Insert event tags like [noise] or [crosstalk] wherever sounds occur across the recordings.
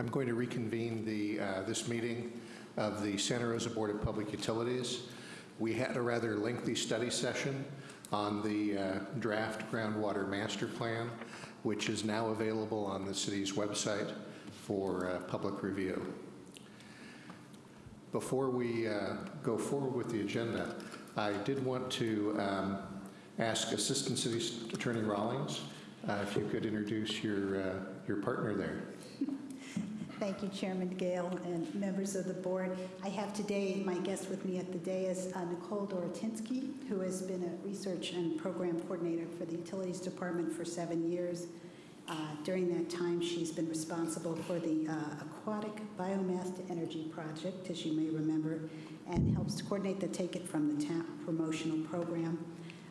I'm going to reconvene the, uh, this meeting of the Santa Rosa Board of Public Utilities. We had a rather lengthy study session on the uh, draft groundwater master plan, which is now available on the city's website for uh, public review. Before we uh, go forward with the agenda, I did want to um, ask Assistant City Attorney Rawlings uh, if you could introduce your, uh, your partner there. Thank you, Chairman Gale and members of the board. I have today, my guest with me at the day is uh, Nicole Doratinsky, who has been a research and program coordinator for the Utilities Department for seven years. Uh, During that time, she's been responsible for the uh, Aquatic Biomass to Energy Project, as you may remember, and helps to coordinate the Take It From the Tap promotional program.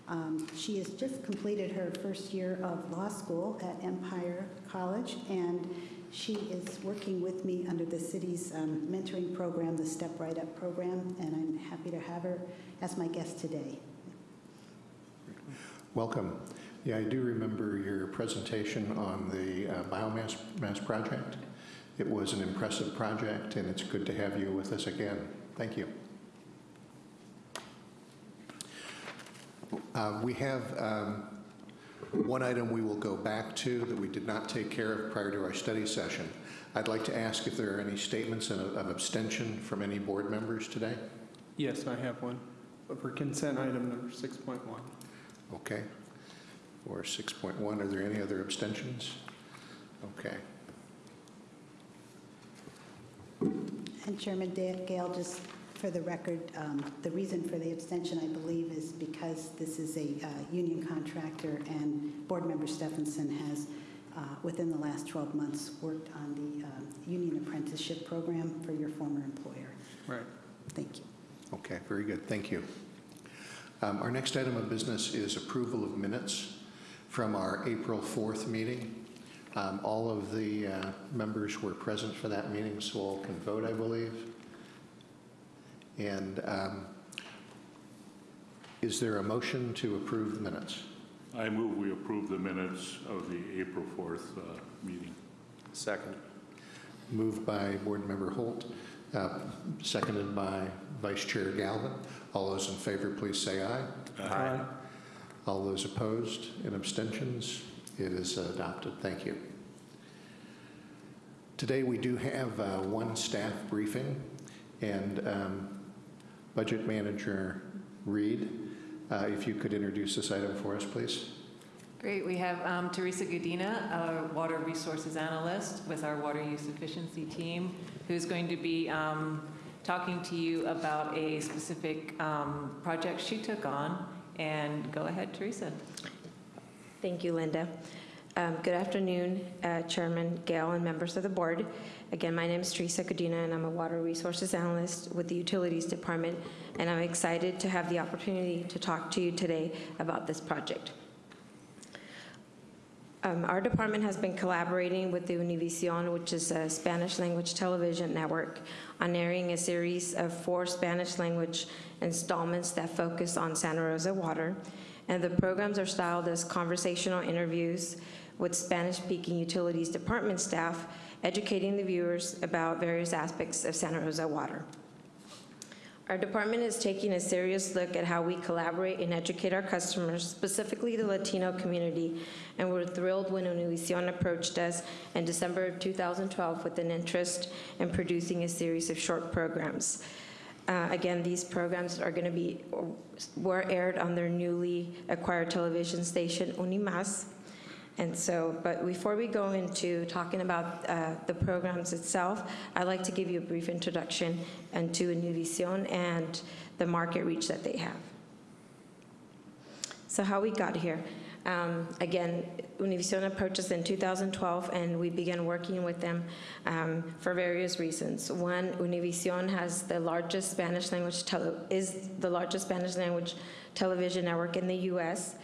Um, She has just completed her first year of law school at Empire College, and she is working with me under the city's um, mentoring program, the Step Right Up program, and I'm happy to have her as my guest today. Welcome. Yeah, I do remember your presentation on the uh, biomass mass project. It was an impressive project, and it's good to have you with us again. Thank you. Uh, We have um, one item we will go back to that we did not take care of prior to our study session. I'd like to ask if there are any statements of of abstention from any board members today? Yes, I have one. For consent item number 6.1. Okay. For 6.1, are there any other abstentions? Okay. And Chairman Da- Gale, just for the record, um, the reason for the abstention, I believe, is because this is a uh, union contractor, and Board Member Stephenson has, uh, within the last 12 months, worked on the um, union apprenticeship program for your former employer. Right. Thank you. Okay, very good, thank you. Um, Our next item of business is approval of minutes from our April 4th meeting. Um, All of the uh, members were present for that meeting, so all can vote, I believe. And um, is there a motion to approve the minutes? I move we approve the minutes of the April 4th uh, meeting. Second. Moved by Board Member Holt, uh, seconded by Vice Chair Galvin. All those in favor, please say aye. Aye. All those opposed and abstentions, it is adopted. Thank you. Today, we do have uh, one staff briefing, and um, Budget Manager Reed, uh, if you could introduce this item for us, please. Great, we have um, Teresa Godina, a water resources analyst with our water use efficiency team, who's going to be um, talking to you about a specific um, project she took on. And go ahead, Teresa. Thank you, Linda. Um, Good afternoon, uh, Chairman Gale and members of the board. Again, my name is Teresa Godina, and I'm a water resources analyst with the Utilities Department, and I'm excited to have the opportunity to talk to you today about this project. Um, Our department has been collaborating with the Univision, which is a Spanish-language television network, on airing a series of four Spanish-language installments that focus on Santa Rosa water. And the programs are styled as conversational interviews with Spanish-speaking utilities department staff, educating the viewers about various aspects of Santa Rosa water. Our department is taking a serious look at how we collaborate and educate our customers, specifically the Latino community, and we're thrilled when Univision approached us in December of 2012 with an interest in producing a series of short programs. Uh, Again, these programs are going to be, were aired on their newly acquired television station, Unimas, and so, but before we go into talking about uh, the programs itself, I'd like to give you a brief introduction into Univision and the market reach that they have. So how we got here. Um, Again, Univision approached us in 2012, and we began working with them um, for various reasons. One, Univision has the largest Spanish language, is the largest Spanish language television network in the U.S.,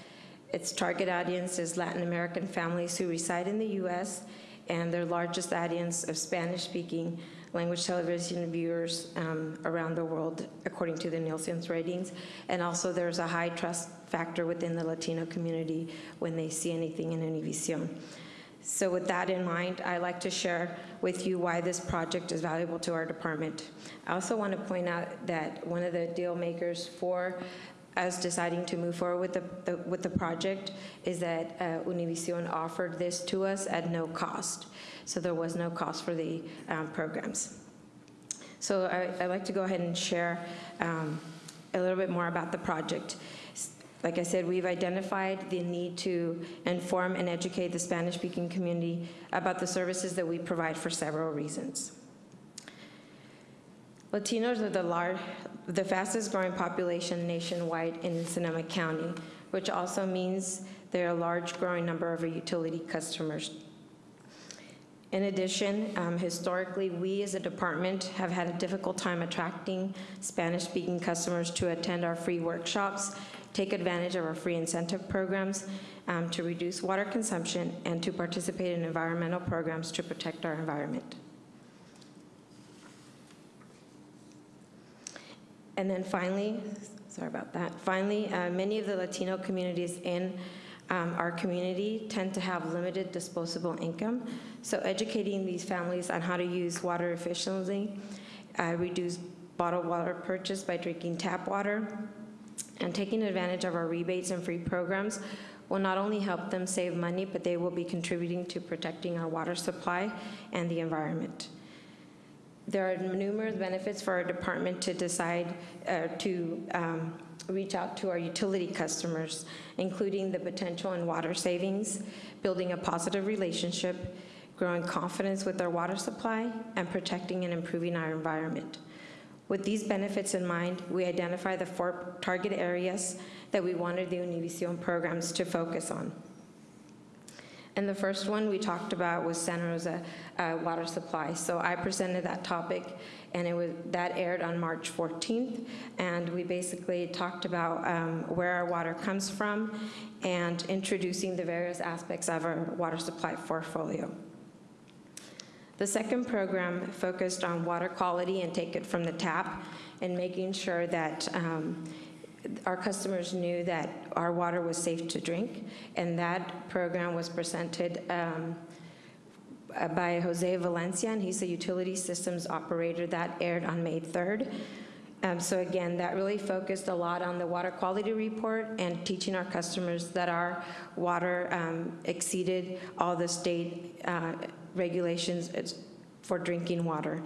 its target audience is Latin American families who reside in the U.S., and their largest audience of Spanish-speaking language television viewers um, around the world, according to the Nielsen's ratings. And also, there's a high trust factor within the Latino community when they see anything in Univision. So with that in mind, I'd like to share with you why this project is valuable to our department. I also want to point out that one of the deal makers for us deciding to move forward with the- the, with the project is that uh, Univision offered this to us at no cost. So there was no cost for the um, programs. So I- I'd like to go ahead and share um, a little bit more about the project. Like I said, we've identified the need to inform and educate the Spanish-speaking community about the services that we provide for several reasons. Latinos are the large, the fastest growing population nationwide in Sonoma County, which also means there are a large growing number of our utility customers. In addition, um, historically, we as a department have had a difficult time attracting Spanish-speaking customers to attend our free workshops, take advantage of our free incentive programs um, to reduce water consumption, and to participate in environmental programs to protect our environment. And then finally, sorry about that, finally, uh, many of the Latino communities in um, our community tend to have limited disposable income. So educating these families on how to use water efficiently, uh, reduce bottled water purchase by drinking tap water, and taking advantage of our rebates and free programs will not only help them save money, but they will be contributing to protecting our water supply and the environment. There are numerous benefits for our department to decide uh, to um, reach out to our utility customers, including the potential in water savings, building a positive relationship, growing confidence with our water supply, and protecting and improving our environment. With these benefits in mind, we identify the four target areas that we wanted the Univision programs to focus on. And the first one we talked about was Santa Rosa uh, water supply. So I presented that topic, and it was that aired on March 14th. And we basically talked about um, where our water comes from and introducing the various aspects of our water supply portfolio. The second program focused on water quality and take it from the tap and making sure that um, our customers knew that our water was safe to drink. And that program was presented um, uh, by Jose Valencia, and he's a utility systems operator. That aired on May 3rd. Um, So again, that really focused a lot on the water quality report and teaching our customers that our water um, exceeded all the state uh, regulations for drinking water.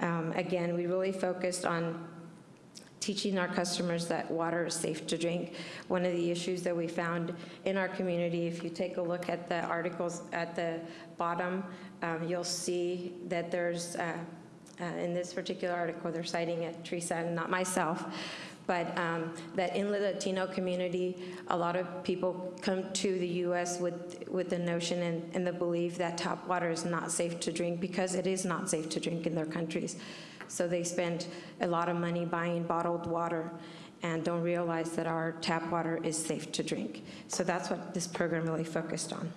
Um, Again, we really focused on teaching our customers that water is safe to drink. One of the issues that we found in our community, if you take a look at the articles at the bottom, um, you'll see that there's, uh, uh, in this particular article, they're citing it, Teresa, and not myself, but um, that in the Latino community, a lot of people come to the U.S. with, with the notion and, and the belief that tap water is not safe to drink because it is not safe to drink in their countries. So they spend a lot of money buying bottled water and don't realize that our tap water is safe to drink. So that's what this program really focused on.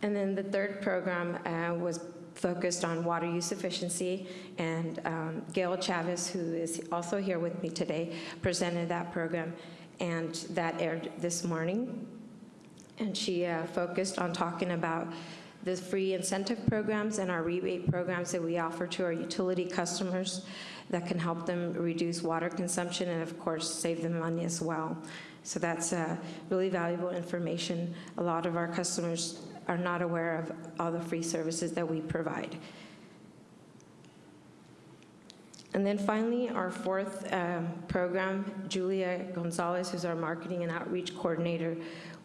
And then the third program uh, was focused on water use efficiency, and um, Gail Chavez, who is also here with me today, presented that program, and that aired this morning. And she uh, focused on talking about the free incentive programs and our rebate programs that we offer to our utility customers that can help them reduce water consumption and, of course, save them money as well. So that's uh, really valuable information. A lot of our customers are not aware of all the free services that we provide. And then finally, our fourth um, program, Julia Gonzalez, who's our marketing and outreach coordinator,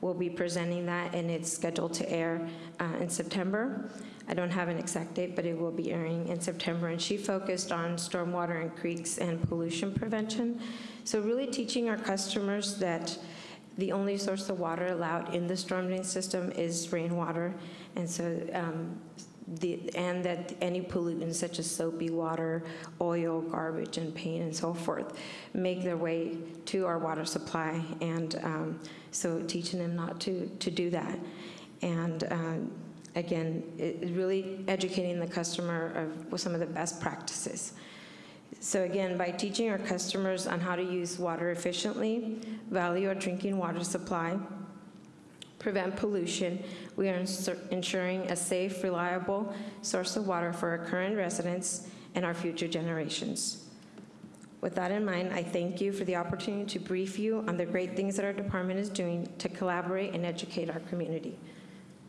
will be presenting that, and it's scheduled to air uh, in September. I don't have an exact date, but it will be airing in September, and she focused on stormwater and creeks and pollution prevention. So really teaching our customers that the only source of water allowed in the storm drain system is rainwater, and so um, the, and that any pollutants such as soapy water, oil, garbage, and paint, and so forth, make their way to our water supply, and um, so teaching them not to, to do that. And um, again, it really educating the customer of some of the best practices. So again, by teaching our customers on how to use water efficiently, value our drinking water supply, prevent pollution, we are ensuring a safe, reliable source of water for our current residents and our future generations. With that in mind, I thank you for the opportunity to brief you on the great things that our department is doing to collaborate and educate our community.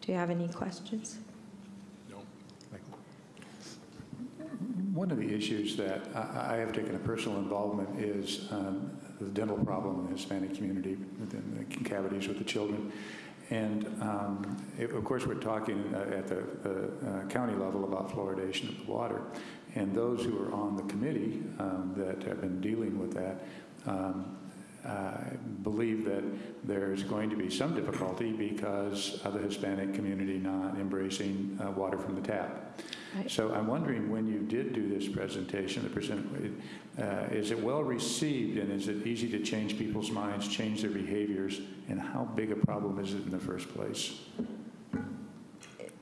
Do you have any questions? No. One of the issues that I I have taken a personal involvement is um, the dental problem in the Hispanic community, within the cavities with the children. And um, it- of course, we're talking uh, at the uh, county level about fluoridation of the water. And those who are on the committee um, that have been dealing with that um, uh, believe that there's going to be some difficulty because of the Hispanic community not embracing uh, water from the tap. Right. So I'm wondering, when you did do this presentation, the present, uh, is it well received and is it easy to change people's minds, change their behaviors? And how big a problem is it in the first place?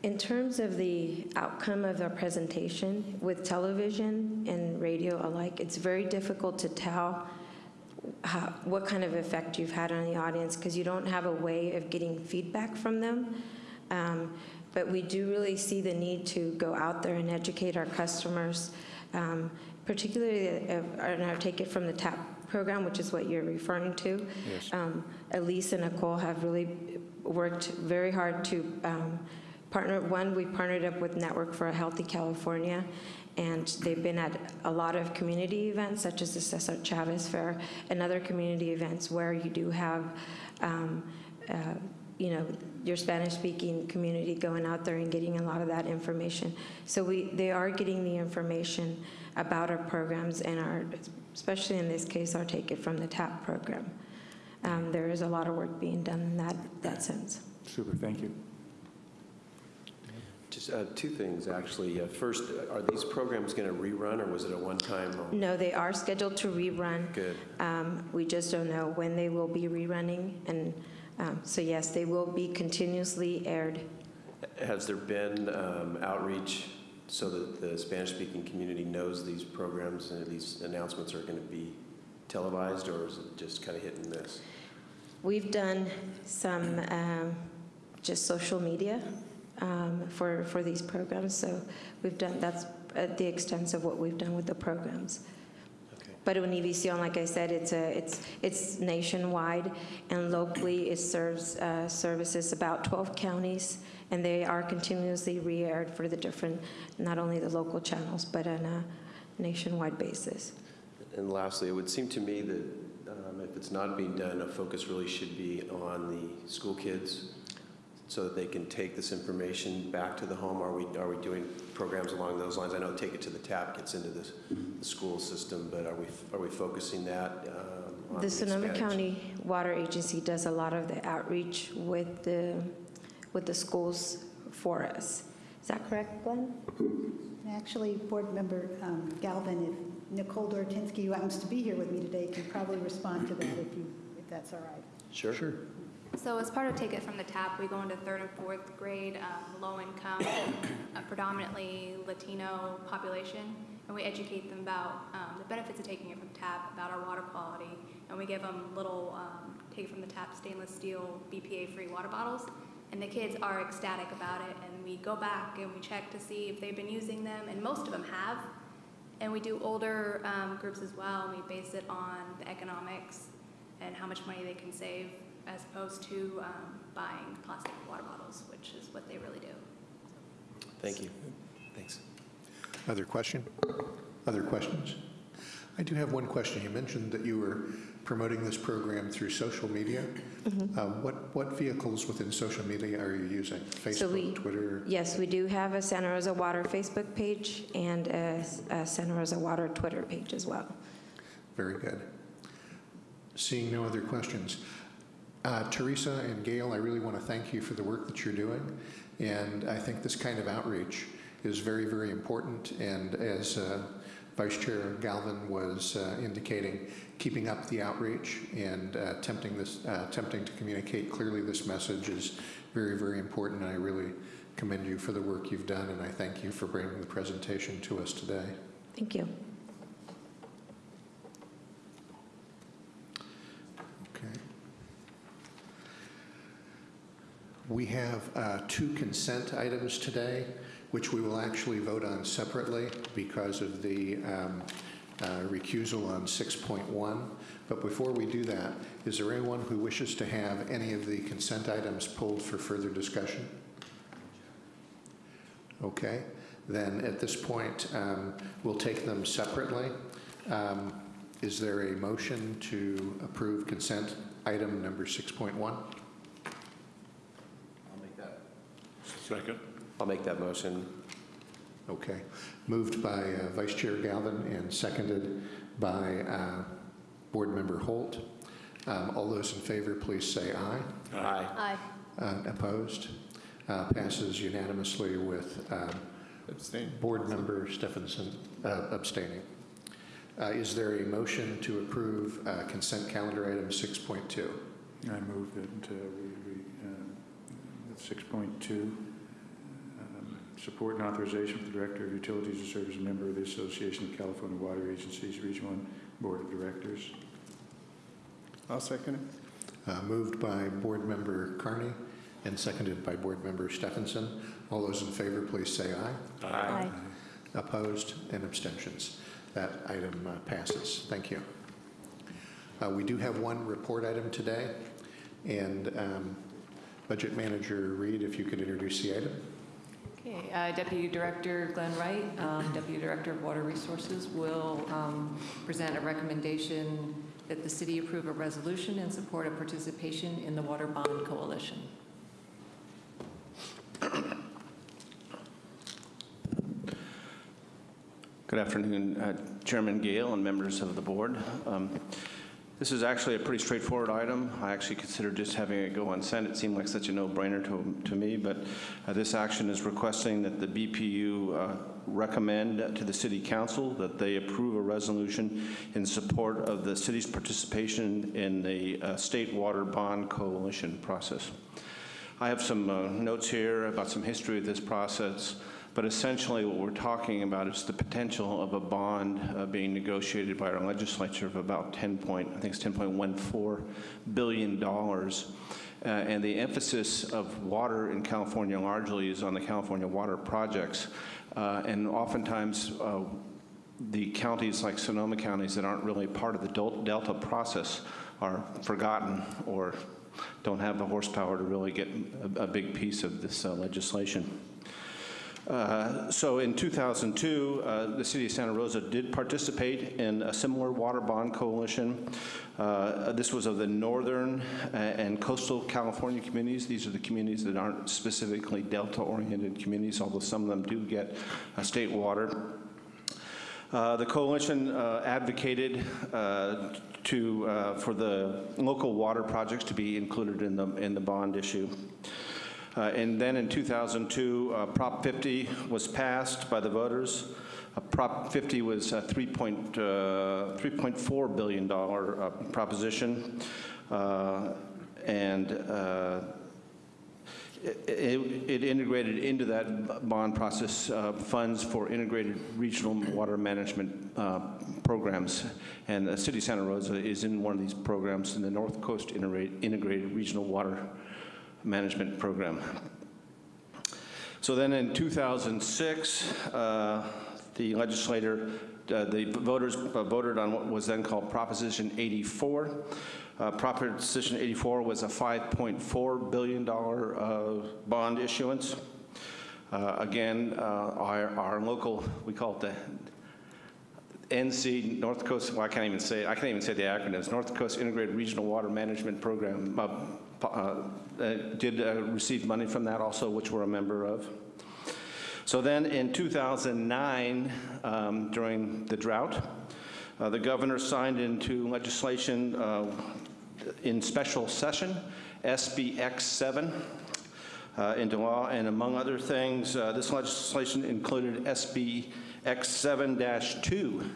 In terms of the outcome of our presentation, with television and radio alike, it's very difficult to tell how, what kind of effect you've had on the audience because you don't have a way of getting feedback from them. Um, but we do really see the need to go out there and educate our customers, um, particularly, if, and I'll take it from the TAP program, which is what you're referring to. Yes. Um, Elise and Nicole have really worked very hard to um, partner. One, we partnered up with Network for a Healthy California, and they've been at a lot of community events, such as the Cesar Chavez Fair, and other community events where you do have, um, uh, you know, your Spanish-speaking community going out there and getting a lot of that information. So we, they are getting the information about our programs and our, especially in this case, our Take It From the Tap program. Um, There is a lot of work being done in that, that sense. Super, thank you. Just uh, two things, actually. Uh, First, are these programs going to rerun, or was it a one-time? No, they are scheduled to rerun. Good. Um, We just don't know when they will be rerunning. And um, so yes, they will be continuously aired. Has there been um, outreach so that the Spanish-speaking community knows these programs and these announcements are going to be televised, or is it just kind of hit and miss? We've done some um, just social media um, for, for these programs. So we've done, that's at the extent of what we've done with the programs. Okay. But Univision, like I said, it's a, it's, it's nationwide, and locally it serves, uh, services about 12 counties, and they are continuously re-aired for the different, not only the local channels, but on a nationwide basis. And lastly, it would seem to me that um, if it's not being done, a focus really should be on the school kids so that they can take this information back to the home. Are we, are we doing programs along those lines? I know Take It to the Tap gets into this, the school system, but are we, are we focusing that um, on The Sonoma Hispanics? County Water Agency does a lot of the outreach with the, with the schools for us. Is that correct, Glenn? Actually, Board Member um, Galvin, if Nicole Dortinsky, who happens to be here with me today, can probably respond to that if you, if that's all right. Sure. Sure. So as part of Take It From the Tap, we go into third and fourth grade, um, low income, [coughs] uh, predominantly Latino population, and we educate them about um, the benefits of taking it from the tap, about our water quality, and we give them little um, Take It From the Tap stainless steel BPA-free water bottles, and the kids are ecstatic about it, and we go back and we check to see if they've been using them, and most of them have, and we do older um, groups as well, and we base it on the economics and how much money they can save as opposed to um, buying plastic water bottles, which is what they really do. Thank you. Thanks. Other question? Other questions? I do have one question. You mentioned that you were promoting this program through social media. Uh, What, what vehicles within social media are you using? So we- Facebook, Twitter? Yes, we do have a Santa Rosa Water Facebook page and a a Santa Rosa Water Twitter page as well. Very good. Seeing no other questions. Uh, Teresa and Gail, I really want to thank you for the work that you're doing. And I think this kind of outreach is very, very important. And as uh, Vice Chair Galvin was uh, indicating, keeping up the outreach and uh, attempting this, uh, attempting to communicate clearly this message is very, very important. And I really commend you for the work you've done, and I thank you for bringing the presentation to us today. Thank you. Okay. We have uh, two consent items today, which we will actually vote on separately because of the um, uh, recusal on 6.1. But before we do that, is there anyone who wishes to have any of the consent items pulled for further discussion? Okay, then at this point, um, we'll take them separately. Um, Is there a motion to approve consent item number 6.1? Second? I'll make that motion. Okay. Moved by uh, Vice Chair Galvin and seconded by uh, Board Member Holt. Um, All those in favor, please say aye. Aye. Aye. Uh, Opposed? Uh, Passes unanimously with um, Board Member Stephenson uh, abstaining. Uh, Is there a motion to approve uh, consent calendar item 6.2? I move that uh, we, we, uh, 6.2, um, support and authorization for the Director of Utilities to serve as a member of the Association of California Water Agencies Region 1 Board of Directors. I'll second it. Uh, Moved by Board Member Carney and seconded by Board Member Stephenson. All those in favor, please say aye. Aye. Opposed and abstentions. That item uh, passes. Thank you. Uh, We do have one report item today, and um, Budget Manager Reed, if you could introduce the item. Okay, uh, Deputy Director Glenn Wright, um, Deputy Director of Water Resources, will um, present a recommendation that the city approve a resolution in support of participation in the Water Bond Coalition. Good afternoon, uh, Chairman Gale and members of the board. Um, This is actually a pretty straightforward item. I actually considered just having it go on consent. It seemed like such a no-brainer to to me, but uh, this action is requesting that the BPU uh, recommend to the city council that they approve a resolution in support of the city's participation in the uh, State Water Bond Coalition process. I have some uh, notes here about some history of this process, but essentially what we're talking about is the potential of a bond uh, being negotiated by our legislature of about 10 point, I think it's 10.14 billion dollars. Uh, and the emphasis of water in California largely is on the California water projects. Uh, and oftentimes, uh, the counties like Sonoma counties that aren't really part of the Delta process are forgotten or don't have the horsepower to really get a, a big piece of this uh, legislation. Uh, So in 2002, uh, the city of Santa Rosa did participate in a similar water bond coalition. Uh, This was of the northern uh, and coastal California communities. These are the communities that aren't specifically Delta-oriented communities, although some of them do get uh, state water. Uh, The coalition uh, advocated uh, to, for the local water projects to be included in the, in the bond issue. Uh, And then in 2002, uh, Prop 50 was passed by the voters. Uh, Prop 50 was a 3 point, uh, $3.4 billion, proposition. And it- it it integrated into that bond process uh, funds for integrated regional water management uh, programs. And the city of Santa Rosa is in one of these programs in the North Coast Integrated Regional Water Management Program. So then in 2006, uh, the legislator, uh, the voters uh, voted on what was then called Proposition 84. Uh, Proposition 84 was a $5.4 billion uh, bond issuance. Uh, Again, our, our local, we call it the NC, North Coast, well, I can't even say, I can't even say the acronyms, North Coast Integrated Regional Water Management Program, uh, uh, uh, did uh, receive money from that also, which we're a member of. So then in 2009, um, during the drought, uh, the governor signed into legislation in special session, SB X7, uh, into law, and among other things, this legislation included SB X7-2,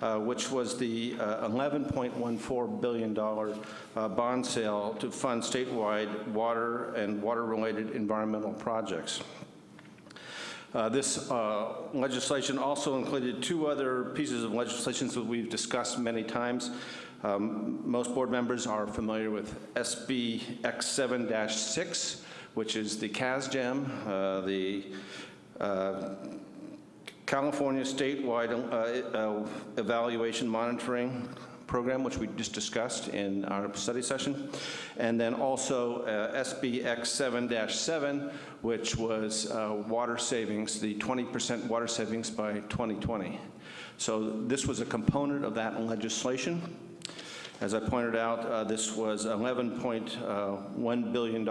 uh, which was the uh, $11.14 billion uh, bond sale to fund statewide water and water-related environmental projects. Uh, This uh, legislation also included two other pieces of legislation that we've discussed many times. Um, Most board members are familiar with SB X7-6, which is the CASGEM, uh, the uh, California statewide uh, uh, evaluation monitoring program, which we just discussed in our study session, and then also uh, SBX 7-7, which was uh, water savings, the 20% water savings by 2020. So this was a component of that legislation. As I pointed out, uh, this was $11.1 billion.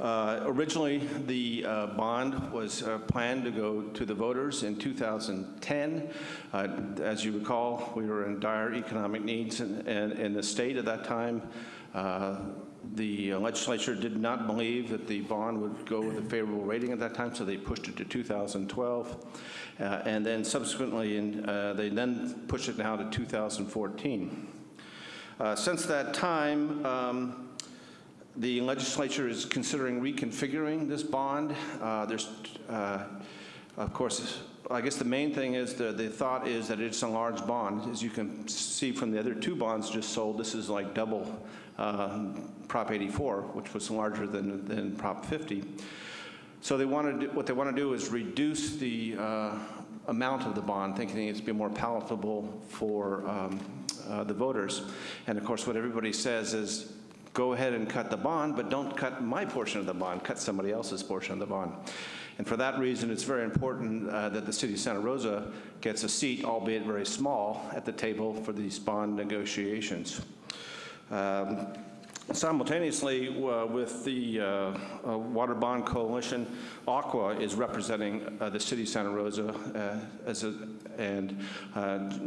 Uh, Originally, the uh, bond was uh, planned to go to the voters in 2010. Uh, As you recall, we were in dire economic needs in- in in the state at that time. Uh, The legislature did not believe that the bond would go with a favorable rating at that time, so they pushed it to 2012. Uh, And then subsequently, in, they then pushed it now to 2014. Uh, Since that time, um, the legislature is considering reconfiguring this bond. Uh, There's, uh, of course, I guess the main thing is, the, the thought is that it's a large bond. As you can see from the other two bonds just sold, this is like double uh, Prop 84, which was larger than, than Prop 50. So they want to, what they want to do is reduce the uh, amount of the bond, thinking it's be more palatable for um, uh, the voters. And of course, what everybody says is, go ahead and cut the bond, but don't cut my portion of the bond, cut somebody else's portion of the bond. And for that reason, it's very important uh, that the city of Santa Rosa gets a seat, albeit very small, at the table for these bond negotiations. Um, Simultaneously, uh, with the uh, uh, Water Bond Coalition, ACWA is representing uh, the city of Santa Rosa, uh, as a, and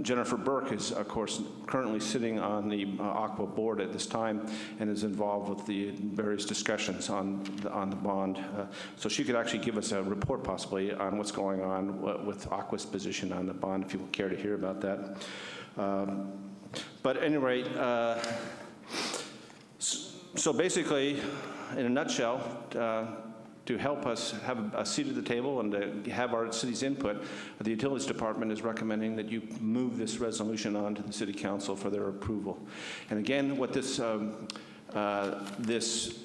Jennifer Burke is, of course, currently sitting on the ACWA board at this time and is involved with the various discussions on the, on the bond. So she could actually give us a report possibly on what's going on with ACWA's position on the bond, if you care to hear about that. Um, But at any rate, uh, so basically, in a nutshell, uh, to help us have a seat at the table and to have our city's input, the Utilities Department is recommending that you move this resolution on to the City Council for their approval. And again, what this, um, uh, this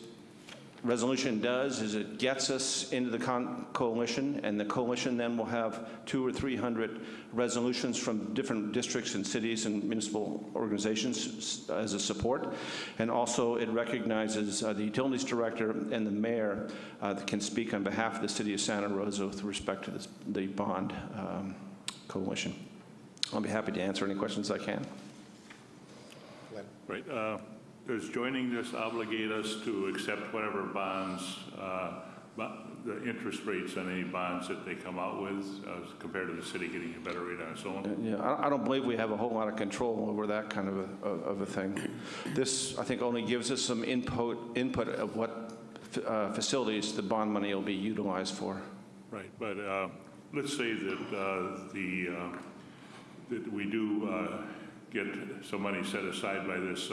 resolution does is it gets us into the con- coalition, and the coalition then will have two or 300 resolutions from different districts and cities and municipal organizations as a support. And also, it recognizes uh, the utilities director and the mayor uh, that can speak on behalf of the city of Santa Rosa with respect to this- the bond um, coalition. I'll be happy to answer any questions I can. Right. uh, Does joining this obligate us to accept whatever bonds, uh, the interest rates on any bonds that they come out with uh, compared to the city getting a better rate on its own? Yeah, I I don't believe we have a whole lot of control over that kind of a, of a thing. This, I think, only gives us some input, input of what uh, facilities the bond money will be utilized for. Right, but uh, let's say that uh, the, uh, that we do uh, get some money set aside by this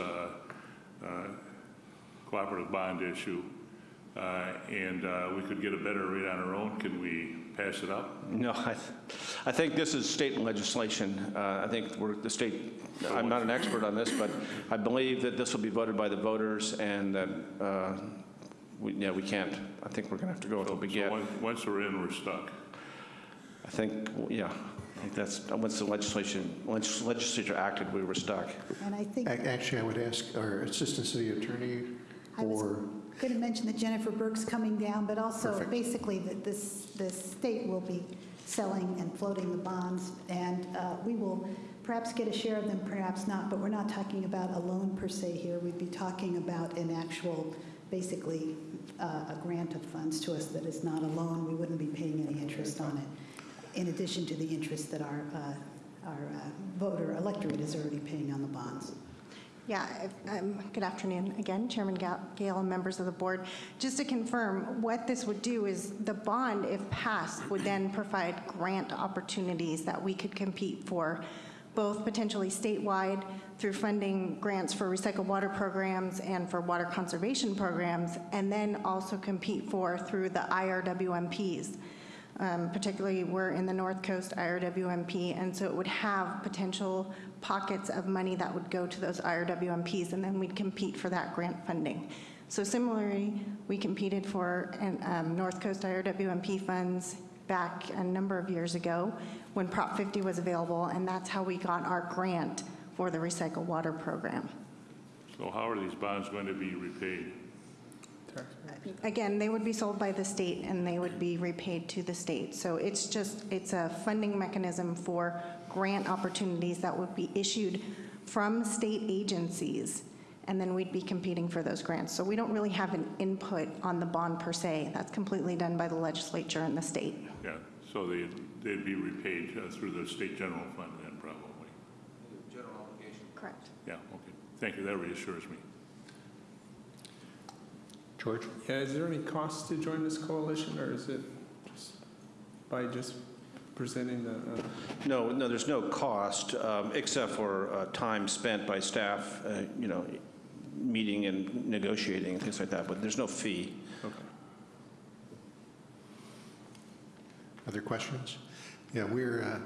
cooperative bond issue, uh, and uh, we could get a better rate on our own, can we pass it up? No, I, th- I think this is state legislation. Uh, I think we're, the state, I'm not an expert on this, but I believe that this will be voted by the voters and that, uh, we, yeah, we can't. I think we're going to have to go with what we So get. once- Once we're in, we're stuck. I think, yeah, I think that's, once the legislation, legis- legislature acted, we were stuck. And I think, Ac- Actually, I would ask our Assistant City Attorney I was for, going to mention that Jennifer Burke's coming down, but also Perfect. basically that this, the state will be selling and floating the bonds, and uh, we will perhaps get a share of them, perhaps not, but we're not talking about a loan per se here. We'd be talking about an actual, basically, uh, a grant of funds to us that is not a loan. We wouldn't be paying any interest on it, in addition to the interest that our, uh, our uh, voter electorate is already paying on the bonds. Yeah, um, good afternoon again, Chairman Ga- Gale and members of the board. Just to confirm, what this would do is the bond, if passed, would then provide grant opportunities that we could compete for, both potentially statewide through funding grants for recycled water programs and for water conservation programs, and then also compete for through the IRWMPs. Um, Particularly, we're in the North Coast IRWMP, and so it would have potential pockets of money that would go to those IRWMPs, and then we'd compete for that grant funding. So similarly, we competed for an, um, North Coast IRWMP funds back a number of years ago when Prop 50 was available, and that's how we got our grant for the recycle water program. So how are these bonds going to be repaid? Again, they would be sold by the state and they would be repaid to the state. So it's just, it's a funding mechanism for grant opportunities that would be issued from state agencies, and then we'd be competing for those grants. So we don't really have an input on the bond per se. That's completely done by the legislature and the state. Yeah, so they, they'd be repaid uh, through the state general fund then, probably. General obligation. Correct. Yeah, okay. Thank you, that reassures me. George? Yeah, is there any cost to join this coalition, or is it just by just presenting the, uh, No, no, there's no cost, um, except for uh, time spent by staff, uh, you know, meeting and negotiating and things like that, but there's no fee. okay. Other questions? Yeah, we're, uh,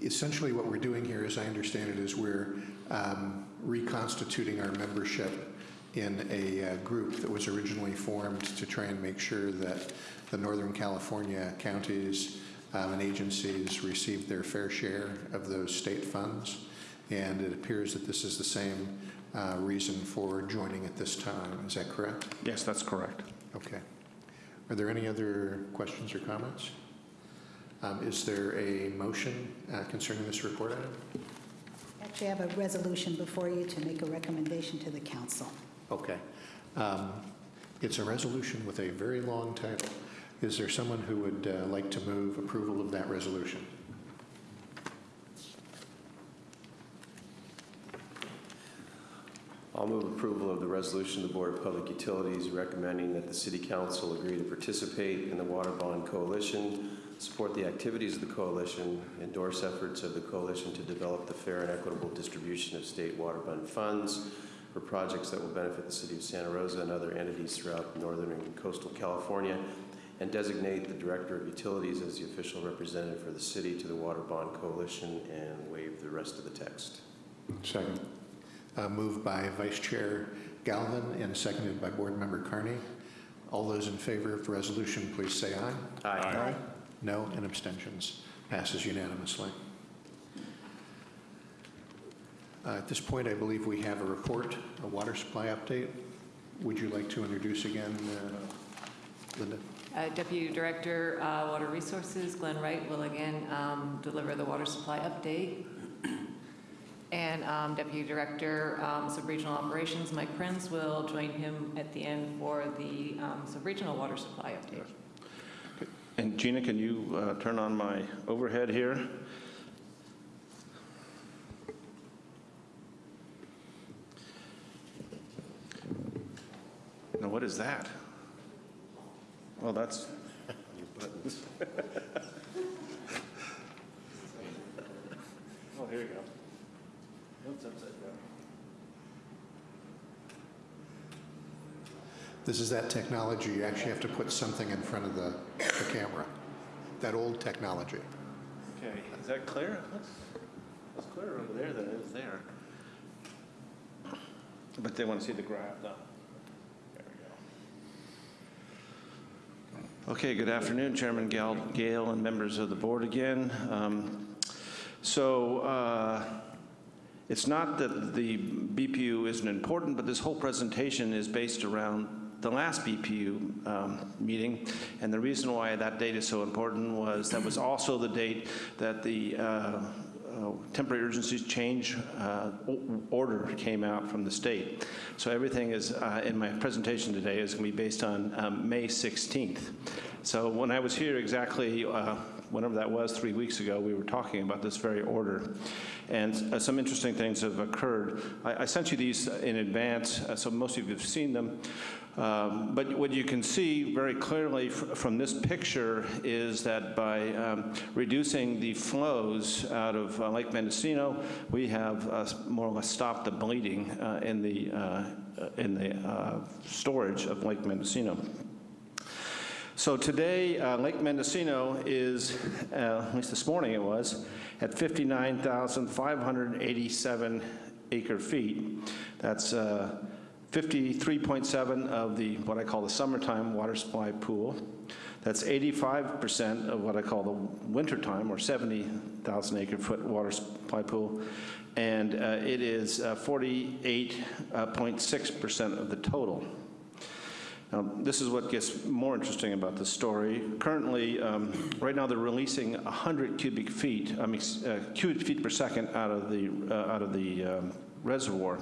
essentially what we're doing here, as I understand it, is we're um, reconstituting our membership in a uh, group that was originally formed to try and make sure that the Northern California counties um, and agencies received their fair share of those state funds. And it appears that this is the same uh, reason for joining at this time. Is that correct? Yes, that's correct. Okay. Are there any other questions or comments? Um, Is there a motion uh, concerning this report item? Actually, I have a resolution before you to make a recommendation to the council. Okay. Um, It's a resolution with a very long title. Is there someone who would uh, like to move approval of that resolution? I'll move approval of the resolution of the Board of Public Utilities recommending that the City Council agree to participate in the Water Bond Coalition, support the activities of the coalition, endorse efforts of the coalition to develop the fair and equitable distribution of state water bond funds for projects that will benefit the City of Santa Rosa and other entities throughout northern and coastal California, and designate the Director of Utilities as the official representative for the city to the Water Bond Coalition and waive the rest of the text. Second. Uh, Moved by Vice Chair Galvin and seconded by Board Member Carney. All those in favor of the resolution, please say aye. aye. Aye. No, and abstentions. Passes unanimously. Uh, At this point, I believe we have a report, a water supply update. Would you like to introduce again, uh, Linda? Uh, Deputy Director, uh, Water Resources, Glenn Wright, will again um, deliver the water supply update. [clears throat] And um, Deputy Director, um, Subregional Operations, Mike Prince, will join him at the end for the um, Subregional Water Supply update. And Gina, can you uh, turn on my overhead here? Now, what is that? Well, that's, Buttons. [laughs] oh, here you go. Oops, upside down. This is that technology, you actually have to put something in front of the, the camera. That old technology. Okay, is that clear? That's, looks clearer over there than it is there. But they want to see the graph, though. There we go. Okay, good afternoon, Chairman Gal- Gale and members of the board again. Um, So, uh, it's not that the BPU isn't important, but this whole presentation is based around the last BPU um, meeting. And the reason why that date is so important was that was also the date that the uh, temporary urgencies change uh, order came out from the state. So everything is, uh, in my presentation today, is going to be based on um, May 16th. So when I was here exactly uh, whenever that was, three weeks ago, we were talking about this very order. And uh, some interesting things have occurred. I, I sent you these in advance, uh, so most of you have seen them. Um, but what you can see very clearly fr- from this picture is that by um, reducing the flows out of uh, Lake Mendocino, we have uh, more or less stopped the bleeding uh, in the, uh, in the uh, storage of Lake Mendocino. So today, uh, Lake Mendocino is, at least this morning it was, at 59,587 acre feet. That's 53.7 of the, what I call the summertime water supply pool. That's 85% of what I call the wintertime, or 70,000 acre foot water supply pool. And uh, it is uh, 48.6% of the total. Now, this is what gets more interesting about the story. Currently, um, right now, they're releasing 100 cubic feet, I mean, uh, cubic feet per second out of the, uh, out of the um, reservoir.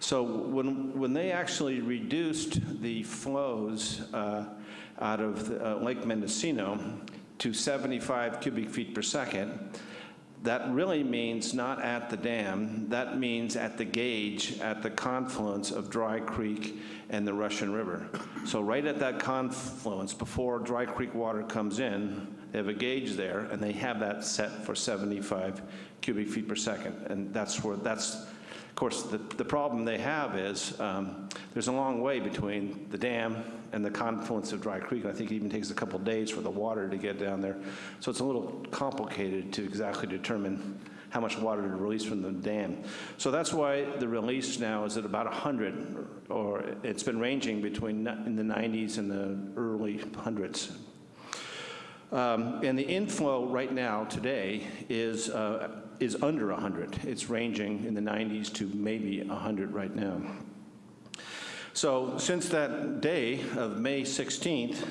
So when, when they actually reduced the flows uh, out of the, uh, Lake Mendocino to 75 cubic feet per second, that really means not at the dam, that means at the gauge, at the confluence of Dry Creek and the Russian River. So right at that confluence, before Dry Creek water comes in, they have a gauge there, and they have that set for 75 cubic feet per second. And that's where, that's, of course, the, the problem they have is um, there's a long way between the dam and the confluence of Dry Creek. I think it even takes a couple days for the water to get down there. So it's a little complicated to exactly determine how much water to release from the dam. So that's why the release now is at about 100, or it's been ranging between in the 90s and the early hundreds. Um, And the inflow right now, today, is, uh, is under 100. It's ranging in the 90s to maybe 100 right now. So since that day of May 16th,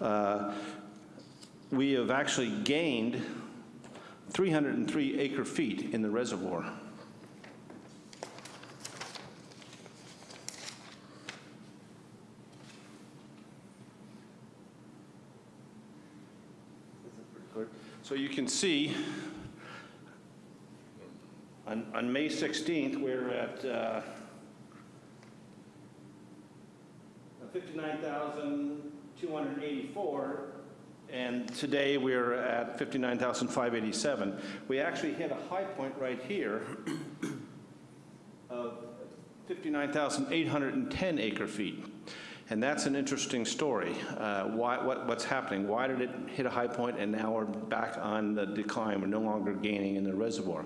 uh, we have actually gained 303 acre feet in the reservoir. So you can see, on, on May 16th, we're at uh, 59,284, and today we're at 59,587. We actually hit a high point right here of 59,810 acre feet. And that's an interesting story. Uh, why, what, what's happening? Why did it hit a high point and now we're back on the decline? We're no longer gaining in the reservoir.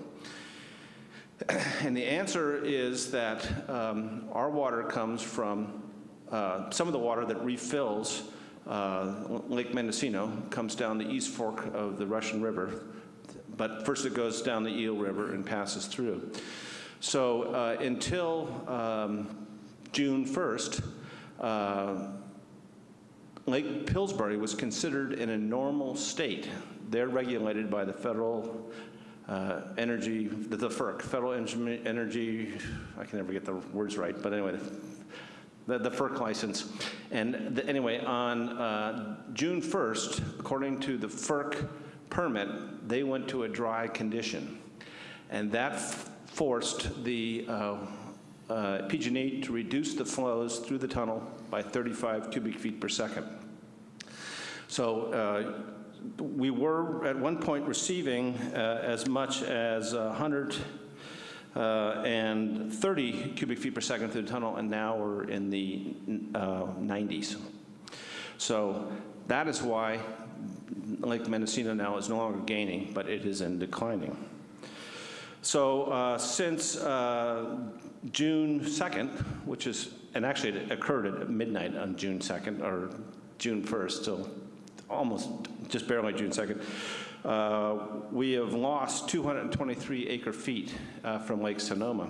And the answer is that um, our water comes from uh, some of the water that refills uh, Lake Mendocino comes down the east fork of the Russian River, but first it goes down the Eel River and passes through. So uh, until um, June 1st, uh, Lake Pillsbury was considered in a normal state. They're regulated by the federal uh, energy, the, the FERC, Federal Energy, I can never get the words right, but anyway, the, the FERC license. And the, anyway, on uh, June 1st, according to the FERC permit, they went to a dry condition. And that forced the uh, uh, PG&E to reduce the flows through the tunnel by 35 cubic feet per second. So uh, we were at one point receiving uh, as much as 100 uh, and 30 cubic feet per second through the tunnel, and now we're in the uh, 90s. So that is why Lake Mendocino now is no longer gaining, but it is in declining. So uh, since uh, June 2nd, which is, and actually it occurred at midnight on June 2nd, or June 1st, so almost just barely June 2nd, uh, we have lost 223 acre feet uh, from Lake Sonoma.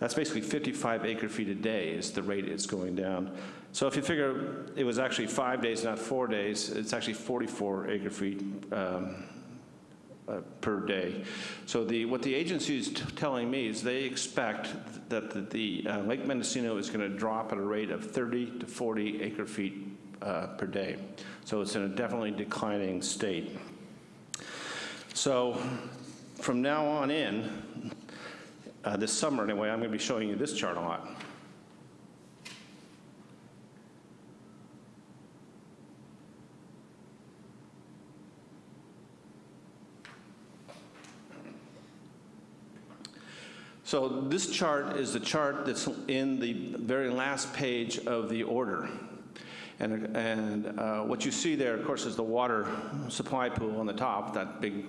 That's basically 55 acre feet a day is the rate it's going down. So if you figure it was actually five days, not four days, it's actually 44 acre feet um, uh, per day. So the, what the agency is telling me is they expect that the, the uh, Lake Mendocino is going to drop at a rate of 30 to 40 acre feet uh, per day. So it's in a definitely declining state. So from now on in, uh, this summer anyway, I'm going to be showing you this chart a lot. So this chart is the chart that's in the very last page of the order. And, and uh, what you see there, of course, is the water supply pool on the top, that big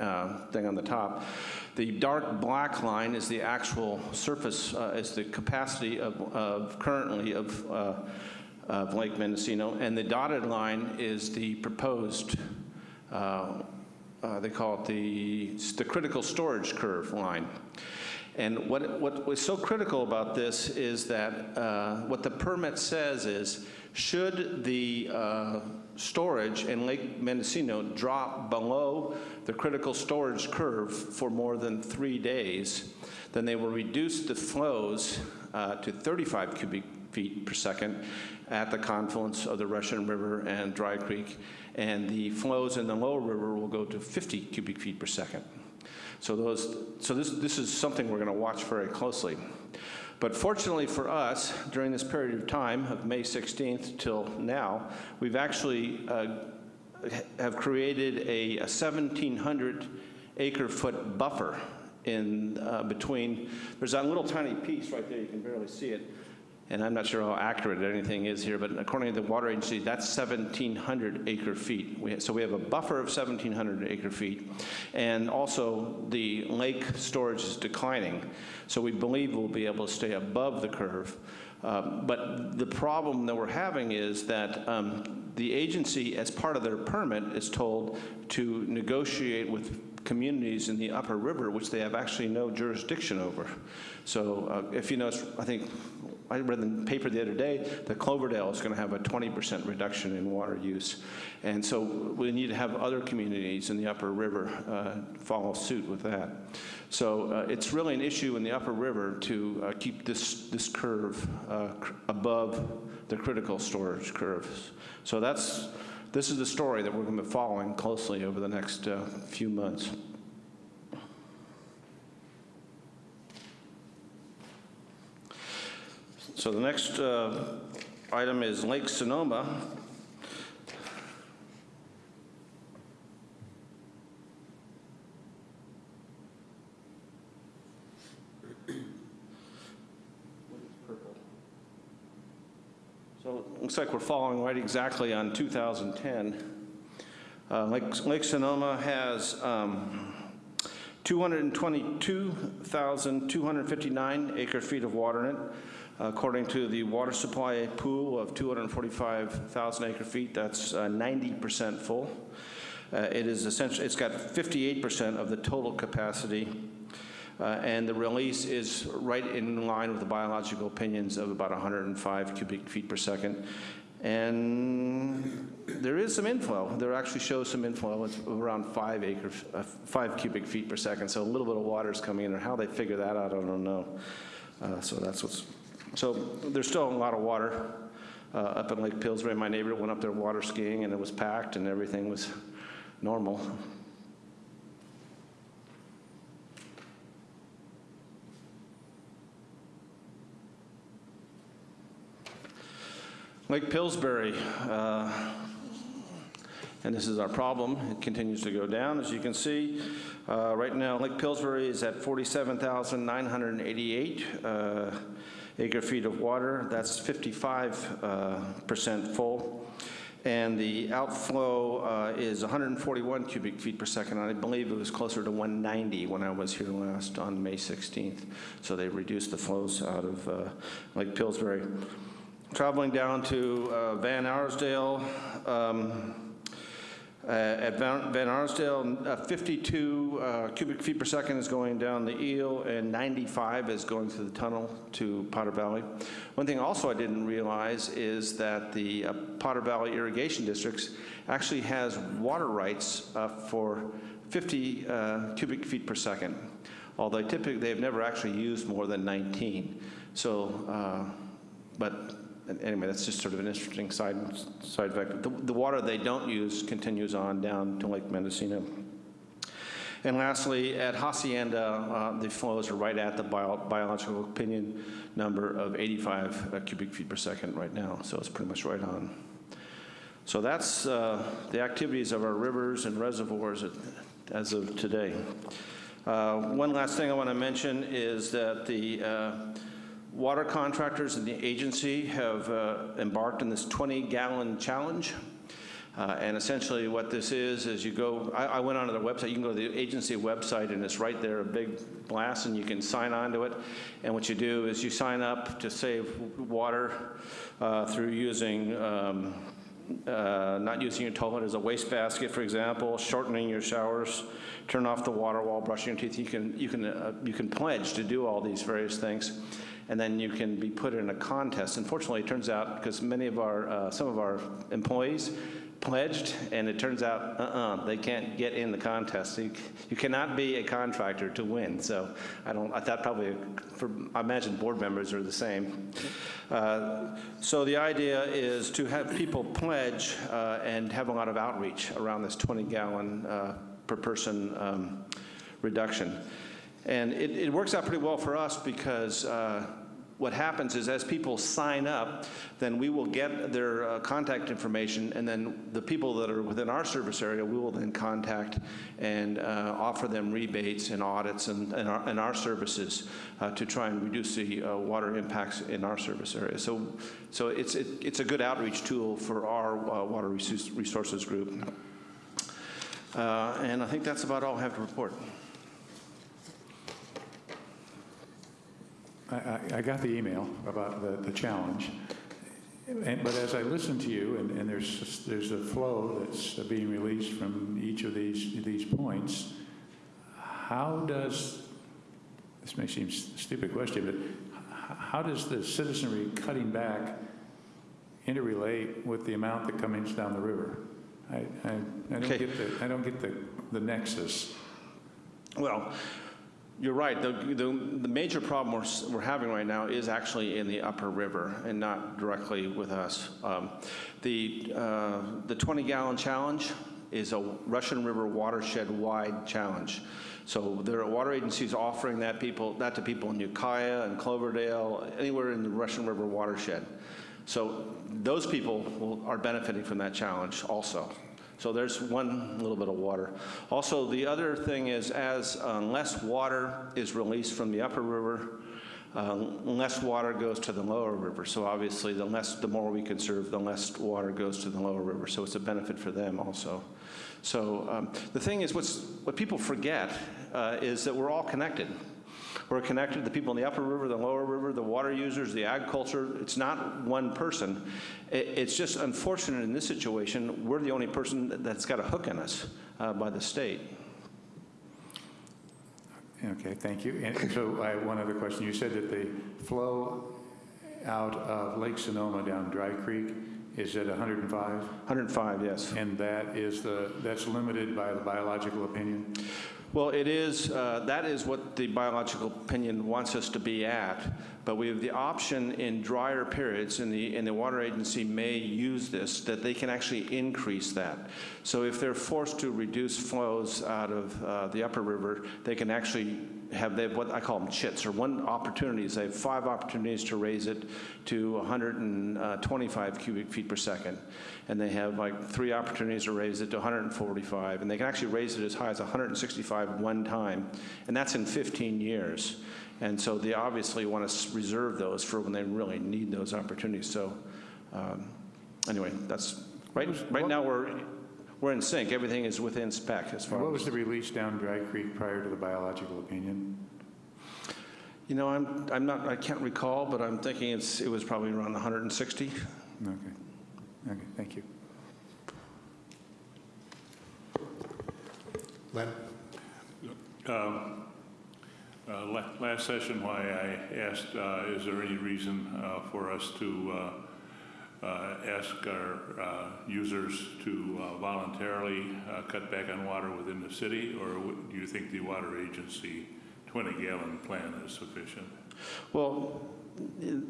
uh, thing on the top. The dark black line is the actual surface, uh, is the capacity of, of currently of, uh, of Lake Mendocino, and the dotted line is the proposed, uh, uh, they call it the, the critical storage curve line. And what, what was so critical about this is that uh, what the permit says is, should the uh, storage in Lake Mendocino drop below the critical storage curve for more than three days, then they will reduce the flows uh, to 35 cubic feet per second at the confluence of the Russian River and Dry Creek, and the flows in the lower river will go to 50 cubic feet per second. So those, so this, this is something we're going to watch very closely. But fortunately for us, during this period of time, of May 16th till now, we've actually uh, have created a, a 1,700 acre foot buffer in uh, between, there's that little tiny piece right there, you can barely see it, and I'm not sure how accurate anything is here, but according to the water agency, that's 1,700 acre feet. We, so we have a buffer of 1,700 acre feet, and also the lake storage is declining. So we believe we'll be able to stay above the curve. Um, but the problem that we're having is that um, the agency, as part of their permit, is told to negotiate with communities in the upper river, which they have actually no jurisdiction over. So uh, if you notice, I think I read in the paper the other day that Cloverdale is going to have a 20% reduction in water use. And so we need to have other communities in the upper river uh, follow suit with that. So uh, it's really an issue in the upper river to uh, keep this, this curve uh, above the critical storage curves. So that's, this is the story that we're going to be following closely over the next uh, few months. So the next uh, item is Lake Sonoma. So it looks like we're following right exactly on 2010. Uh, Lake, Lake Sonoma has um, 222,259 acre feet of water in it. According to the water supply pool of 245,000 acre feet, that's 90% uh, full. Uh, it is essentially, it's got 58% of the total capacity, uh, and the release is right in line with the biological opinions of about 105 cubic feet per second. And there is some inflow. There actually shows some inflow. It's around five acre, uh, five cubic feet per second. So a little bit of water is coming in. Or how they figure that out, I don't know. Uh, so that's what's so there's still a lot of water uh, up in Lake Pillsbury. My neighbor went up there water skiing and it was packed and everything was normal. Lake Pillsbury, uh, and this is our problem. It continues to go down, as you can see. Uh, right now, Lake Pillsbury is at 47,988. Acre feet of water. That's 55% uh, full. And the outflow uh, is 141 cubic feet per second. I believe it was closer to 190 when I was here last on May 16th. So they reduced the flows out of uh, Lake Pillsbury. Traveling down to Van Arsdale, um, uh, at Van, Arsdale, uh, 52 uh, cubic feet per second is going down the eel, and 95 is going through the tunnel to Potter Valley. One thing also I didn't realize is that the uh, Potter Valley Irrigation Districts actually has water rights uh, for 50 uh, cubic feet per second, although typically they've never actually used more than 19. So, but anyway, that's just sort of an interesting side, side effect. The, the water they don't use continues on down to Lake Mendocino. And lastly, at Hacienda, uh, the flows are right at the bio biological opinion number of 85 uh, cubic feet per second right now, so it's pretty much right on. So that's uh, the activities of our rivers and reservoirs as of today. Uh, one last thing I want to mention is that the uh, Water contractors and the agency have uh, embarked on this 20-gallon challenge. Uh, And essentially what this is, is you go, I, I went onto their website, you can go to the agency website and it's right there, a big blast, and you can sign on to it. And what you do is you sign up to save water uh, through using, um, uh, not using your toilet as a wastebasket, for example, shortening your showers, turn off the water while brushing your teeth. You can, you can, uh, you can pledge to do all these various things, and then you can be put in a contest. Unfortunately, it turns out, because many of our, uh, some of our employees pledged, and it turns out, uh-uh, they can't get in the contest. You, you cannot be a contractor to win, so I don't, I thought probably, for, I imagine board members are the same. Uh, So the idea is to have people pledge uh, and have a lot of outreach around this 20-gallon per person um, reduction. And it, it works out pretty well for us because uh, what happens is as people sign up, then we will get their uh, contact information, and then the people that are within our service area, we will then contact and uh, offer them rebates and audits and, and, our, and our services uh, to try and reduce the uh, water impacts in our service area. So, so it's, it, it's a good outreach tool for our uh, water resources group. Uh, And I think that's about all I have to report. I, I, I got the email about the, the challenge, and, but as I listen to you, and, and there's, there's a flow that's being released from each of these, these points, how does, this may seem a stupid question, but how does the citizenry cutting back interrelate with the amount that comes down the river? I, I, I don't Okay. get the, I don't get the, the nexus. Well, you're right. The, the, the major problem we're, we're having right now is actually in the upper river and not directly with us. Um, the, uh, the 20 gallon challenge is a Russian River watershed wide challenge. So there are water agencies offering that people, that to people in Ukiah and Cloverdale, anywhere in the Russian River watershed. So those people will, are benefiting from that challenge also. So there's one little bit of water. Also, the other thing is as uh, less water is released from the upper river, uh, less water goes to the lower river. So obviously, the less, the more we conserve, the less water goes to the lower river. So it's a benefit for them also. So um, the thing is, what's, what people forget uh, is that we're all connected. We're connected, to the people in the upper river, the lower river, the water users, the agriculture. It's not one person. It's just unfortunate in this situation, we're the only person that's got a hook in us uh, by the state. Okay, thank you. And so I have one other question. You said that the flow out of Lake Sonoma down Dry Creek is at 105? 105, yes. And that is the, that's limited by the biological opinion? Well, it is, uh, that is what the biological opinion wants us to be at, but we have the option in drier periods, and the, and the water agency may use this, that they can actually increase that. So if they're forced to reduce flows out of uh, the upper river, they can actually have, they have what I call them chits, or one opportunities. They have five opportunities to raise it to 125 cubic feet per second. And they have like three opportunities to raise it to 145. And they can actually raise it as high as 165 one time. And that's in 15 years. And so they obviously want to reserve those for when they really need those opportunities. So um, anyway, that's, right, right now we're, we're in sync. Everything is within spec as far as What as. was the release down Dry Creek prior to the biological opinion? You know, I'm, I'm not, I can't recall, but I'm thinking it's, it was probably around 160. Okay, okay, thank you. Len? Um, uh, la- Last session, why I asked, uh, is there any reason uh, for us to uh, uh, ask our uh, users to uh, voluntarily uh, cut back on water within the city? Or do you think the water agency 20-gallon plan is sufficient? Well,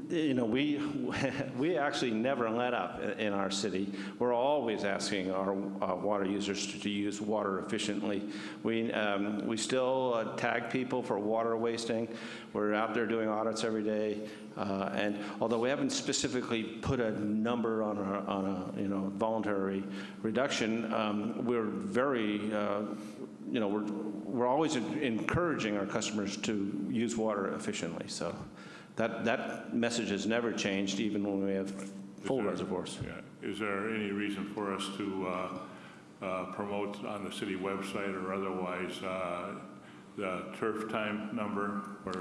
you know, we, [laughs] we actually never let up in our city. We're always asking our uh, water users to to use water efficiently. We, um, we still uh, tag people for water wasting. We're out there doing audits every day. Uh, And although we haven't specifically put a number on a, on a, you know, voluntary reduction, um, we're very, uh, you know, we're, we're always encouraging our customers to use water efficiently. So that, that message has never changed, even when we have full there- reservoirs. Yeah. is there any reason for us to uh, uh, promote on the city website or otherwise uh, the turf time number, or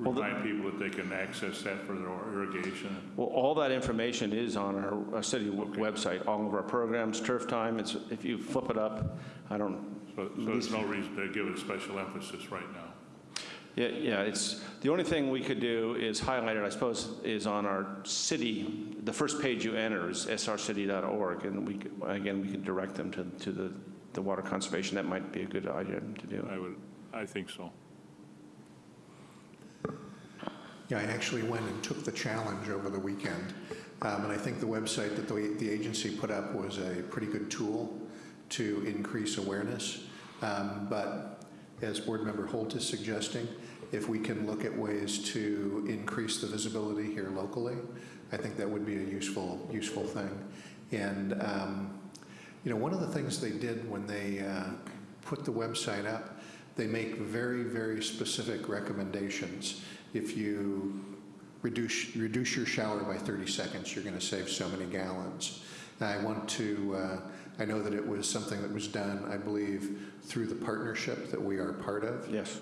Well, the- remind people that they can access that for their irrigation? Well, all that information is on our uh, city w- website, all of our programs, turf time, it's, if you flip it up, I don't, So so there's no reason to give it a special emphasis right now. Yeah, yeah, it's, the only thing we could do is highlight it, I suppose, is on our city, the first page you enter is srcity.org, and we, could- again, we could direct them to, to the, the water conservation, that might be a good idea to do. I would, I think so. Yeah, I actually went and took the challenge over the weekend, Um, and I think the website that the the agency put up was a pretty good tool to increase awareness. Um, But as Board Member Holt is suggesting, if we can look at ways to increase the visibility here locally, I think that would be a useful, useful thing. And, um, you know, one of the things they did when they uh, put the website up, they make very, very specific recommendations. If you reduce, reduce your shower by 30 seconds, you're going to save so many gallons. And I want to, uh, I know that it was something that was done, I believe, through the partnership that we are part of. Yes.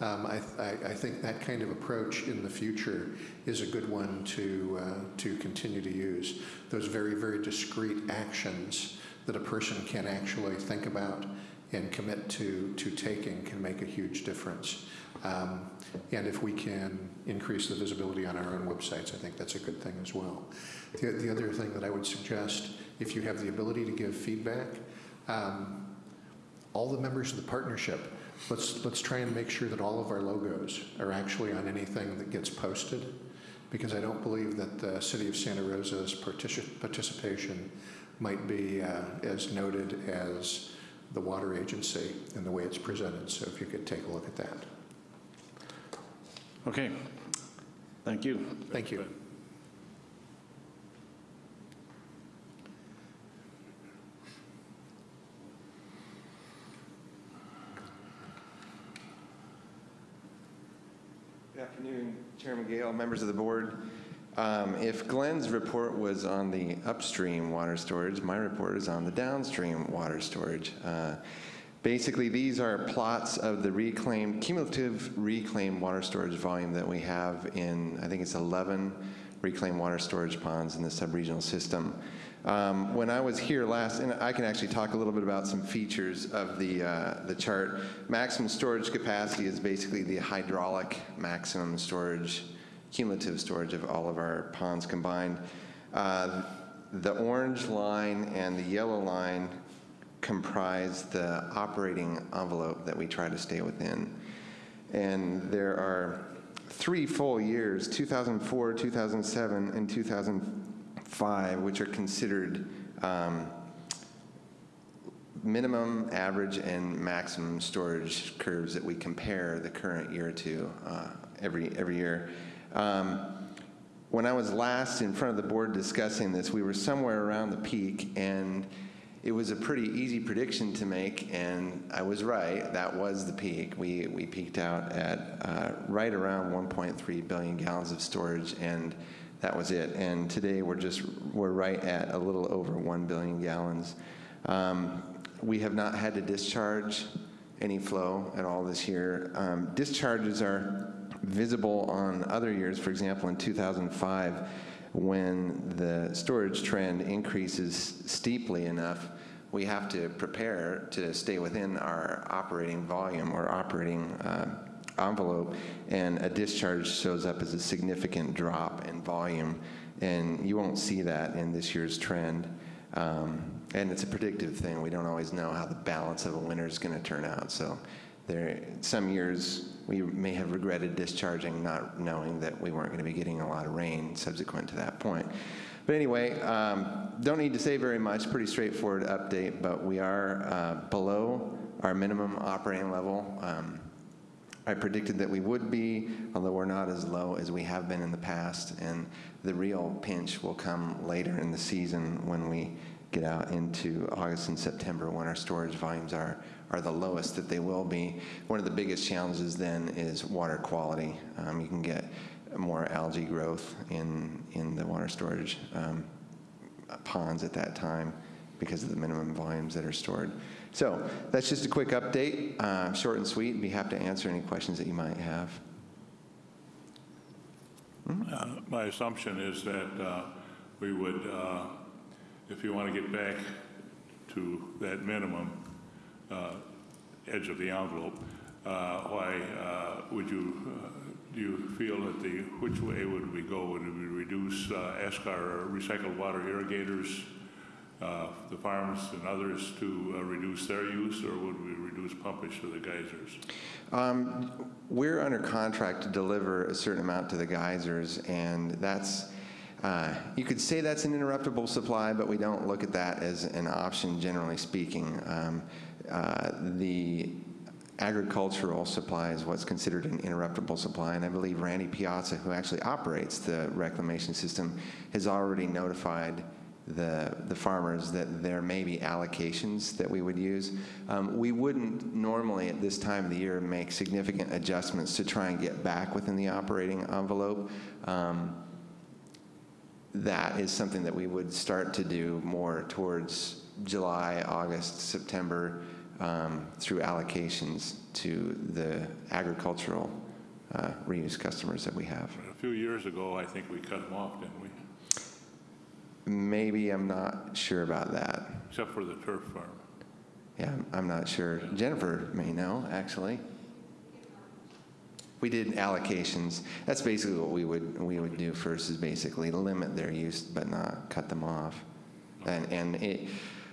Um, I, I, I think that kind of approach in the future is a good one to, uh, to continue to use. Those very, very discrete actions that a person can actually think about and commit to, to taking can make a huge difference. Um, and if we can increase the visibility on our own websites, I think that's a good thing as well. The, the other thing that I would suggest, if you have the ability to give feedback, um, all the members of the partnership, let's, let's try and make sure that all of our logos are actually on anything that gets posted, because I don't believe that the city of Santa Rosa's partici- participation might be uh, as noted as the water agency in the way it's presented. So if you could take a look at that. Okay, thank you. Thank you. Afternoon, Chairman Gale, members of the board. Um, If Glenn's report was on the upstream water storage, my report is on the downstream water storage. Uh, Basically, these are plots of the reclaimed, cumulative reclaimed water storage volume that we have in, I think it's 11 reclaimed water storage ponds in the subregional system. Um, When I was here last, and I can actually talk a little bit about some features of the, uh, the chart. Maximum storage capacity is basically the hydraulic maximum storage, cumulative storage of all of our ponds combined. Uh, The orange line and the yellow line comprise the operating envelope that we try to stay within. And there are three full years, 2004, 2007, and 2005, which are considered um, minimum, average, and maximum storage curves that we compare the current year to uh, every, every year. Um, When I was last in front of the board discussing this, we were somewhere around the peak, and it was a pretty easy prediction to make, and I was right. That was the peak. We, we peaked out at uh, right around 1.3 billion gallons of storage, and that was it. And today we're just, we're right at a little over 1 billion gallons. Um, we have not had to discharge any flow at all this year. Um, discharges are visible on other years, for example, in 2005 when the storage trend increases steeply enough, we have to prepare to stay within our operating volume or operating uh, envelope, and a discharge shows up as a significant drop in volume, and you won't see that in this year's trend. Um, and it's a predictive thing. We don't always know how the balance of a winter is going to turn out. So there, some years we may have regretted discharging, not knowing that we weren't going to be getting a lot of rain subsequent to that point. But anyway, um, don't need to say very much. Pretty straightforward update, but we are uh, below our minimum operating level. Um, I predicted that we would be, although we're not as low as we have been in the past, and the real pinch will come later in the season when we get out into August and September when our storage volumes are, are the lowest that they will be. One of the biggest challenges then is water quality. Um, you can get more algae growth in, in the water storage um, ponds at that time because of the minimum volumes that are stored. So that's just a quick update, uh, short and sweet. and Be happy to answer any questions that you might have. Uh, My assumption is that uh, we would, uh, if you want to get back to that minimum uh, edge of the envelope, uh, why would you, do you feel that the, which way would we go? Would we reduce, ask our recycled water irrigators, the farms and others to uh, reduce their use, or would we reduce pumpage to the geysers? Um, We're under contract to deliver a certain amount to the geysers, and that's, uh, you could say that's an interruptible supply, but we don't look at that as an option, generally speaking. Um, uh, The agricultural supply is what's considered an interruptible supply, and I believe Randy Piazza, who actually operates the reclamation system, has already notified the, the farmers that there may be allocations that we would use. Um, we wouldn't normally at this time of the year make significant adjustments to try and get back within the operating envelope. Um, that is something that we would start to do more towards July, August, September um, through allocations to the agricultural uh, reuse customers that we have. A few years ago, I think we cut them off, didn't we? Maybe I'm not sure about that. Except for the turf farm. Yeah, I'm- not sure. Jennifer may know, actually. We did allocations. That's basically what we would, we would do first is basically limit their use but not cut them off. And, and it,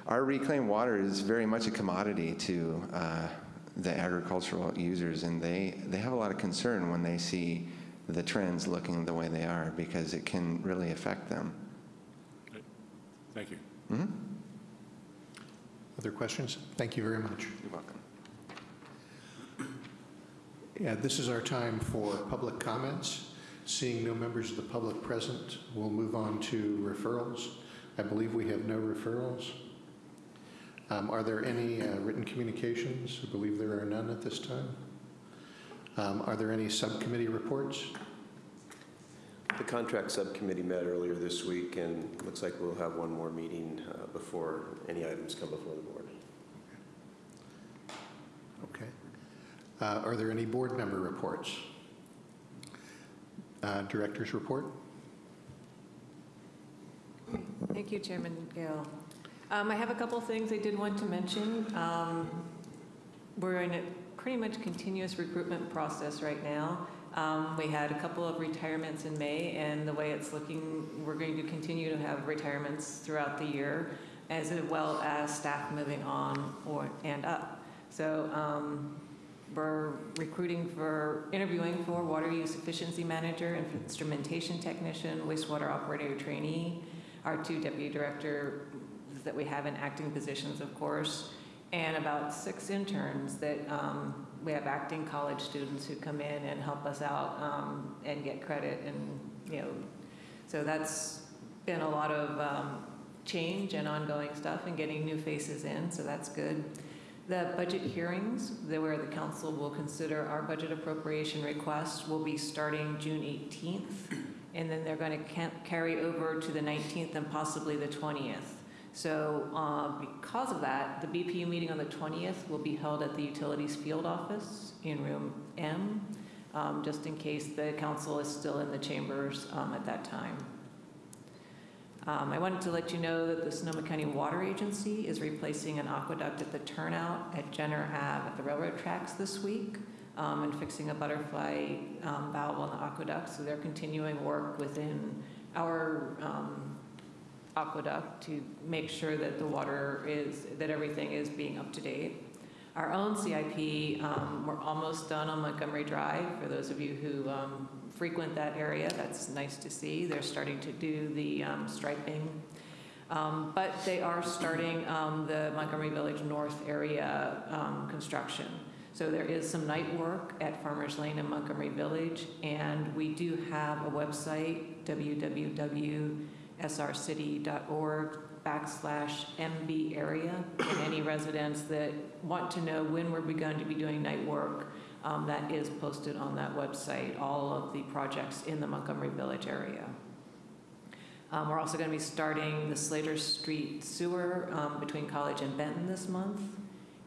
our reclaimed water is very much a commodity to uh, the agricultural users and they, they have a lot of concern when they see the trends looking the way they are because it can really affect them. Thank you. Mhm. Other questions? Thank you very much. You're welcome. Yeah, this is our time for public comments. Seeing no members of the public present, we'll move on to referrals. I believe we have no referrals. Um, Are there any uh, written communications? I believe there are none at this time. Um, Are there any subcommittee reports? The contract subcommittee met earlier this week, and looks like we'll have one more meeting uh, before any items come before the board. Okay. Uh, Are there any board member reports? Uh, Director's report? Thank you, Chairman Gale. Um, I have a couple things I did want to mention. Um, We're in a pretty much continuous recruitment process right now. Um, We had a couple of retirements in May, and the way it's looking, we're going to continue to have retirements throughout the year, as well as staff moving on or, and up. So um, we're recruiting for, interviewing for water use efficiency manager, instrumentation technician, wastewater operator trainee, our two deputy director that we have in acting positions, of course, and about six interns that um, we have acting college students who come in and help us out um, and get credit and, you know, so that's been a lot of um, change and ongoing stuff and getting new faces in, so that's good. The budget hearings, where the council will consider our budget appropriation request, will be starting June 18th, and then they're going to carry over to the 19th and possibly the 20th. So uh, because of that, the BPU meeting on the 20th will be held at the Utilities Field Office in Room M, um, just in case the council is still in the chambers um, at that time. Um, I wanted to let you know that the Sonoma County Water Agency is replacing an aqueduct at the turnout at Jenner Ave at the railroad tracks this week um, and fixing a butterfly um, valve on the aqueduct. So they're continuing work within our um, aqueduct to make sure that the water is, that everything is being up to date. Our own CIP, um, we're almost done on Montgomery Drive. For those of you who um, frequent that area, that's nice to see. They're starting to do the um, striping. Um, But they are starting um, the Montgomery Village North area construction. So there is some night work at Farmers Lane in Montgomery Village, and we do have a website, www.srcity.org backslash MB area. And any residents that want to know when we're going to be doing night work, um, that is posted on that website, all of the projects in the Montgomery Village area. Um, We're also going to be starting the Slater Street sewer um, between College and Benton this month.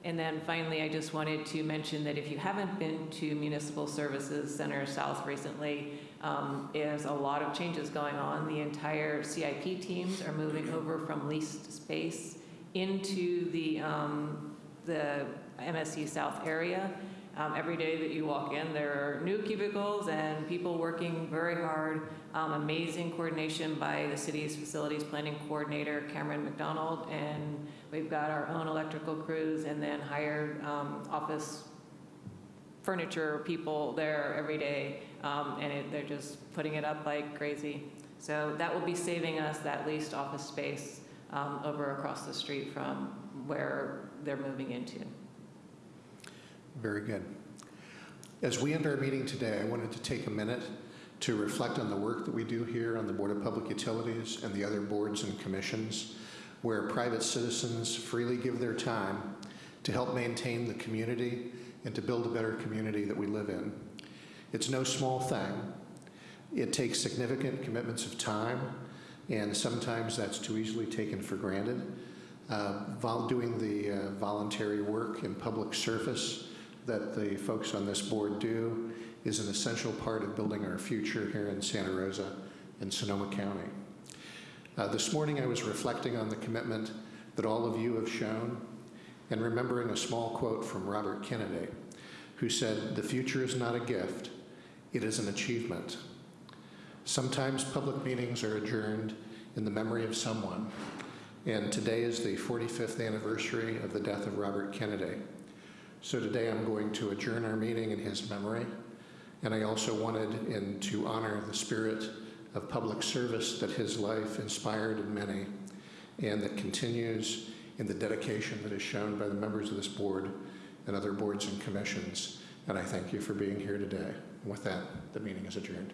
And then finally, I just wanted to mention that if you haven't been to Municipal Services Center South recently, um, there's a lot of changes going on. The entire CIP teams are moving over from leased space into the, um, the MSC South area. Um, Every day that you walk in, there are new cubicles and people working very hard. Um, Amazing coordination by the city's facilities planning coordinator, Cameron McDonald, and we've got our own electrical crews and then hired um, office furniture people there every day, um, and it, they're just putting it up like crazy. So that will be saving us that leased office space um, over across the street from where they're moving into. Very good. As we end our meeting today, I wanted to take a minute to reflect on the work that we do here on the Board of Public Utilities and the other boards and commissions, where private citizens freely give their time to help maintain the community and to build a better community that we live in. It's no small thing. It takes significant commitments of time, and sometimes that's too easily taken for granted. Uh, doing the uh, voluntary work in public service that the folks on this board do is an essential part of building our future here in Santa Rosa and Sonoma County. Uh, this morning I was reflecting on the commitment that all of you have shown and remembering a small quote from Robert Kennedy, who said, The future is not a gift, it is an achievement. Sometimes public meetings are adjourned in the memory of someone, and today is the 45th anniversary of the death of Robert Kennedy. So today I'm going to adjourn our meeting in his memory, and I also wanted in, to honor the spirit of public service that his life inspired in many, and that continues in the dedication that is shown by the members of this board and other boards and commissions. And I thank you for being here today. And with that, the meeting is adjourned.